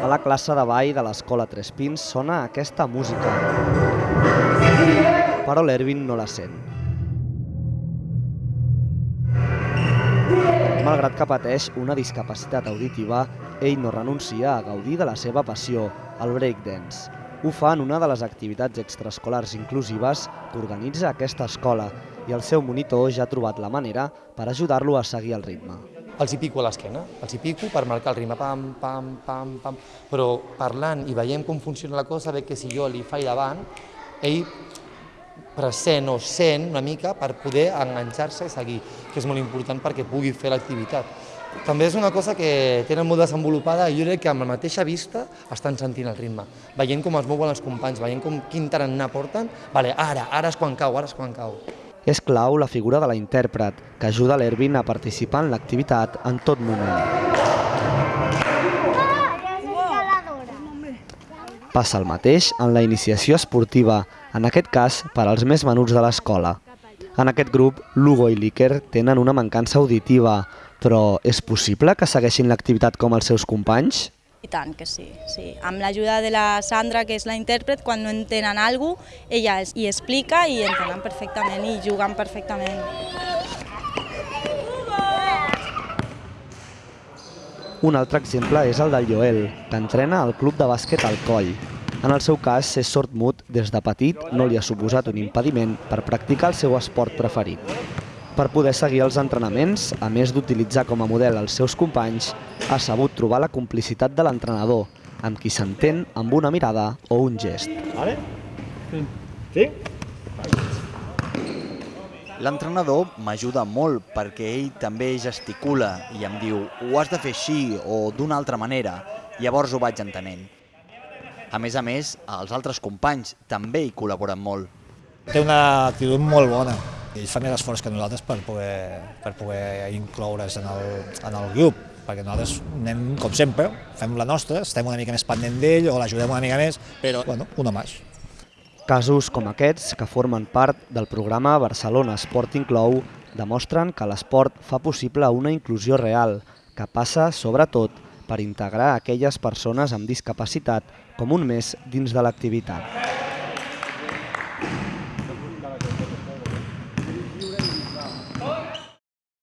A la classe de ball de l'escola Tres Pins sona aquesta música, però l'Ervin no la sent. Malgrat que pateix una discapacitat auditiva, ell no renuncia a gaudir de la seva passió, el breakdance. Ho fa en una de les activitats extraescolars inclusives que organitza aquesta escola i el seu monitor ja ha trobat la manera per ajudar-lo a seguir el ritme. Els hi pico a l'esquena, els hi pico per marcar el ritme, pam, pam, pam, pam, però parlant i veiem com funciona la cosa, veig que si jo li faig davant, ell present o sent una mica per poder enganxar-se i seguir, que és molt important perquè pugui fer l'activitat. També és una cosa que tenen molt desenvolupada i jo crec que amb la mateixa vista estan sentint el ritme, veient com es mouen els companys, veient com quin tarannà porten, vale, ara, ara és quan cau, ara és quan cau. És clau la figura de la intèrpret, que ajuda l'Ervin a participar en l'activitat en tot moment. Passa el mateix en la iniciació esportiva, en aquest cas per als més menuts de l'escola. En aquest grup, Lugo i l'Iker tenen una mancança auditiva, però és possible que segueixin l'activitat com els seus companys? I tant que sí, sí. Amb l'ajuda de la Sandra, que és la intèrpret, quan no entenen alguna cosa, ella hi explica i entenen perfectament i juguen perfectament. Un altre exemple és el del Joel, que entrena al club de bàsquet al Coll. En el seu cas, ser sord-mut des de petit no li ha suposat un impediment per practicar el seu esport preferit. Per poder seguir els entrenaments, a més d'utilitzar com a model els seus companys, ha sabut trobar la complicitat de l'entrenador, amb qui s'entén amb una mirada o un gest. Vale? Sí? L'entrenador m'ajuda molt perquè ell també gesticula i em diu ho has de fer així o d'una altra manera. Llavors ho vaig entenent. A més a més, els altres companys també hi col·laboren molt. Té una actitud molt bona. Ells fan més esforç que nosaltres per poder, per poder incloure's en el, en el grup, perquè nosaltres anem, com sempre, fem la nostra, estem una mica més pendent d'ell o l'ajudem una mica més, però, bueno, una més. Casos com aquests, que formen part del programa Barcelona Sport Inclou, demostren que l'esport fa possible una inclusió real, que passa, sobretot, per integrar aquelles persones amb discapacitat com un més dins de l'activitat.